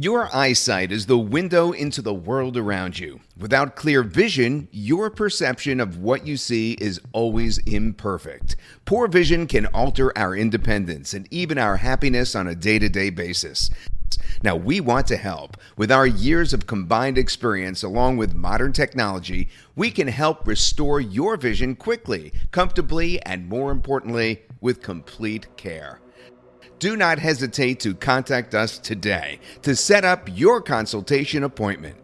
Your eyesight is the window into the world around you. Without clear vision, your perception of what you see is always imperfect. Poor vision can alter our independence and even our happiness on a day to day basis. Now, we want to help. With our years of combined experience along with modern technology, we can help restore your vision quickly, comfortably, and more importantly, with complete care do not hesitate to contact us today to set up your consultation appointment.